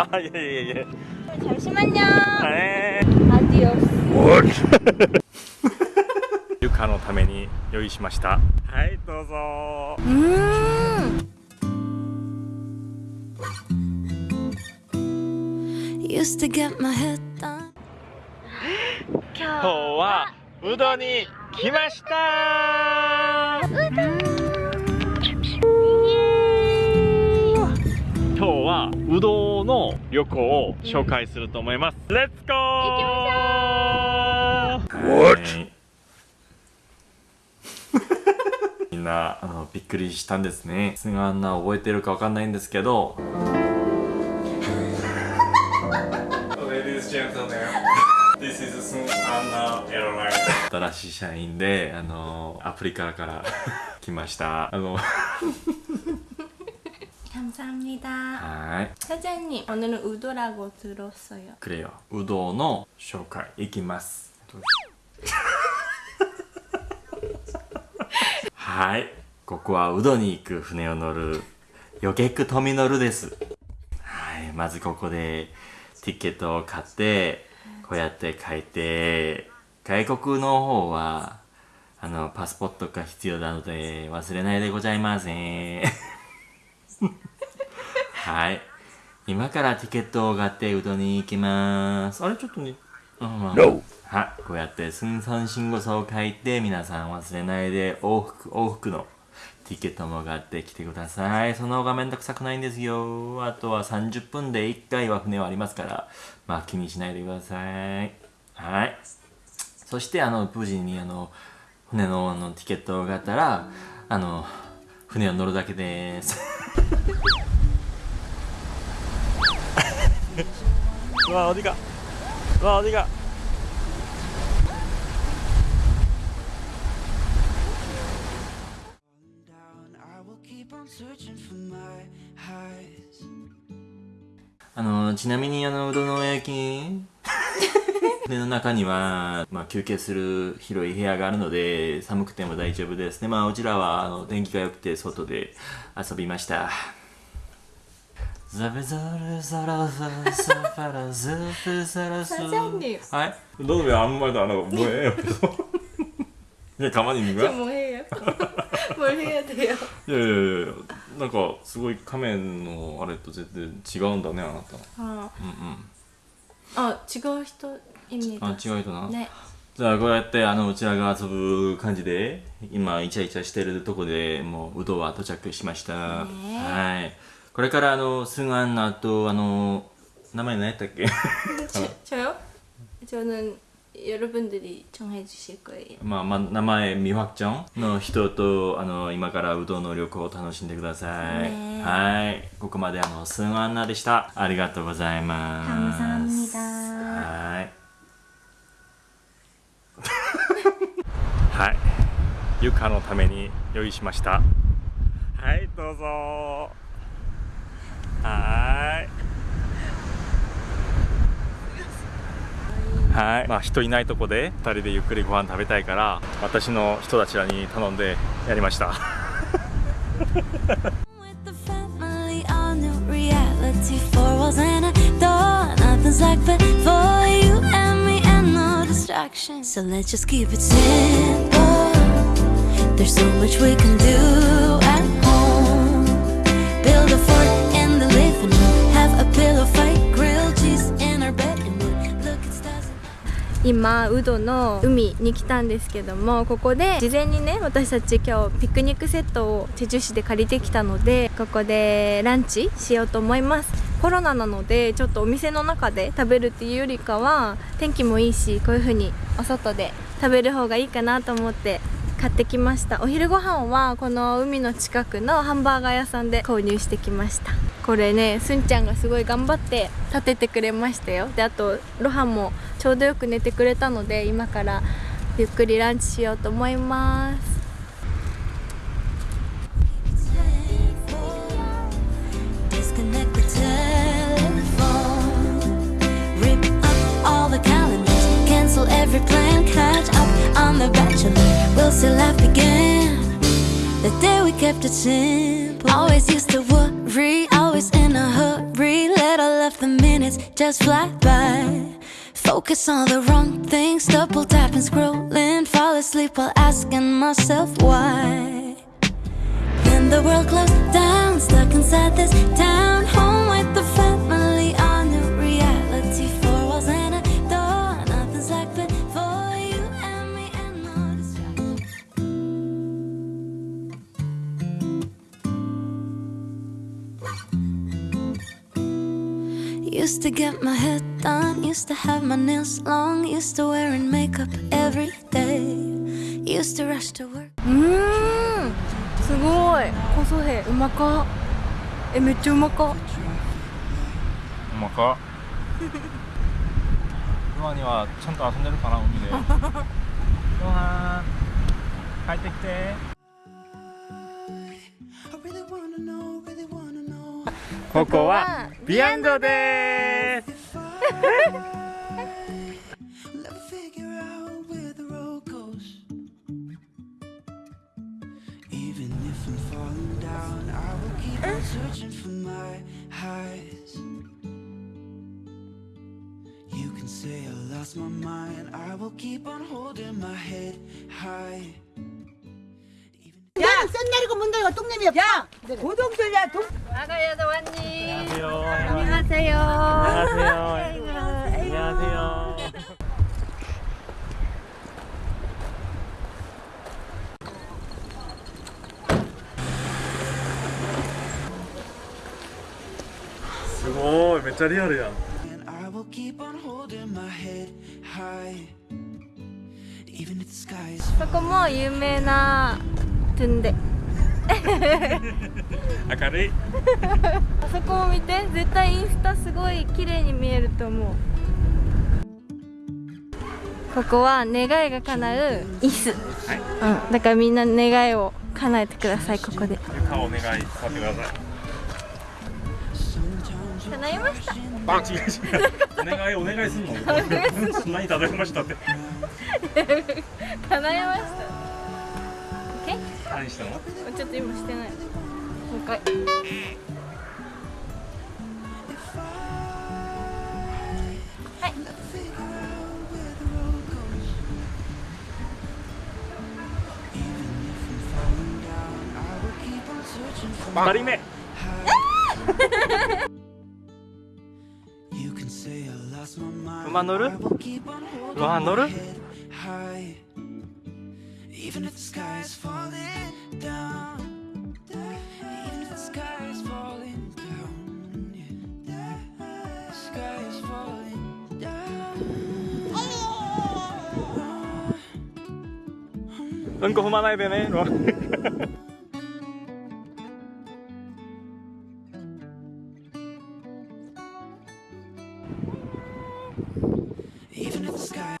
아, 예, 예, 예. 잠시만요. 네. 아디오스. ゆかのために用意しました。はい、どうぞ。 음. Used to get my head done. 今日はうどんに来ました。今日はうどんの 旅行を紹介すると思います。レッツゴー。行きましょう。What? みんなあのびっくりしたんですね。すがあんな覚えてるかわかんないんですけど。Ladies and gentlemen, this is Sun Anna Airline. 新しい社員で、あのアプリからから来ました。あの 감사합니다. はい。 사장님, 오늘은 우도라고 들었어요. 그래요. 우도の紹介いきます。はい。ここはウドに行く船を乗るヨゲックトミノルです。はい。まずここでティケットを買って、こうやって書いて、外国の方は、あの、パスポートが必要なので忘れないでございません。 はい。今からティケットを買ってうどんに行きます。あれちょっとね。あまあ、はい。こうやって寸三信号書を書いて皆さん忘れないで往復、往復のティケットも買ってきてください。その方がめんどくさくないんですよ。あとは30分で1回は船はありますから、まあ気にしないでください。はい。そしてあの、無事にあの、船のあのティケットを買ったら、あの、船を乗るだけです。 와 어디가? 와 어디가? down. I will keep on searching for my highs. あのちなみにあのうどんの焼き船の中には、まあ、休憩する広い部屋があるので寒くても大丈夫ですねまあうちらはあの天気が良くて外で遊びました 사장님.はい너는 왜 아무 말도 안 하고 뭐해 옆에서 그냥 가만히 있는 거야? 뭐 해요? 뭘 해야 돼요? いやいやいやなんかすごい仮面のあれと全然違うんだねあなた 아, うんうん 어, 지금人입니다. あ違う人な、 네. じゃあこうやってあのうちらが遊ぶ感じで今イチャイチャしてるとこでもううどは到着しました、ねはい これからあのスンアンナとあの名前何やったっけ 저, 저요? 저는 여러분들이 정해 주실 거예요. まあ、まあ、名前未확정の人とあの今からうどんの旅行を楽しんでください、ねはいここまであのスンアンナでしたありがとうございます 감사합니다. はい。はい。ゆかのために用意しました。はい、どうぞ。 はーい。はい。まあ人いないとこで二人でゆっくりご飯食べたいから、私の人たちらに頼んでやりました。With the family, all new reality. Four walls and a door. Nothing's like before you and me, and no distractions. So let's just keep it simple. There's so much we can do 今ウドの海に来たんですけどもここで事前にね私たち今日ピクニックセットをチェジュ市で借りてきたのでここでランチしようと思います。コロナなのでちょっとお店の中で食べるっていうよりかは天気もいいしこういう風にお外で食べる方がいいかなと思って買ってきました。お昼ご飯はこの海の近くのハンバーガー屋さんで購入してきました。これねすんちゃんがすごい頑張って立ててくれましたよ。であとロハもちょうどよく寝てくれたので今からゆっくりランチしようと思います。Focus on the wrong things, double tapping, scrolling, fall asleep while asking myself why. Then the world closed down, stuck inside this town, home with the family on new reality. Four walls and a door, nothing's like before you and me and no distraction. Used to get my head done, used to have my nails long, used to wearing makeup every day, used to rush to work. うーんすごいコソヘうまかえめっちゃうまかうまか今にはちゃんと遊んでるかな海でごはん帰ってきてここはビアンドです Even if I'm falling down, I will keep on searching for my highs. You can say I lost my mind, I will keep on holding my head high. 야, 샌내리고 문 닫고 똥냄이 없어. 야, 고동들야 동. 나가요 도원님 안녕하세요 안녕하세요 안녕하세요 안녕하세요 오, めっちゃリアルやん And I will keep on holding my head high. Even if the sky is そこも有名な トゥンデ明るい。あそこも見て絶対インスタすごい綺麗に見えると思う。ここは願いが叶う椅子、うん、だからみんな願いを叶えてくださいここで。床お願いさせてください。叶いました？あ、違う違うお願いお願いすんの？何頼みましたって。叶いました?何したの？ちょっと今してない。もう一回。2人目。馬乗る？馬乗る？Even if the sky is falling down. Even if the sky is falling down. The sky is falling down. Even if the sky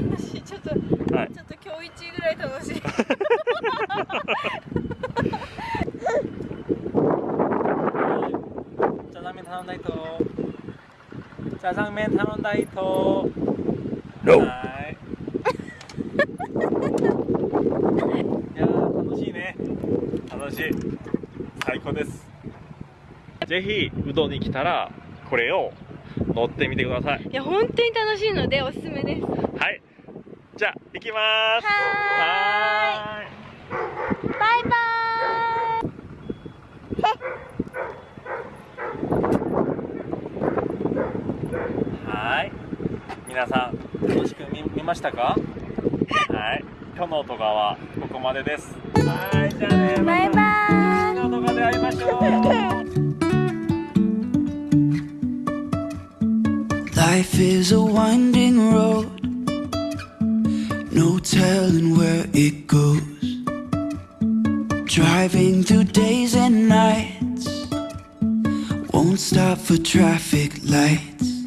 ちょっと、はい、ちょっと今日一ぐらい楽しい。じゃがめ頼んだいと。じゃがめ頼んだいと。No. いや楽しいね。楽しい。最高です。ぜひうどんに来たらこれを乗ってみてくださいいや本当に楽しいのでおすすめですはいじゃあ行きます。はい。バイバはい。皆さん楽しく見見ましたか？はい。今日の動画はここまでです。はい。じゃあね。イバイバイ次の動画で会いましょう。Life is a winding road, telling where it goes. Driving through days and nights, won't stop for traffic lights.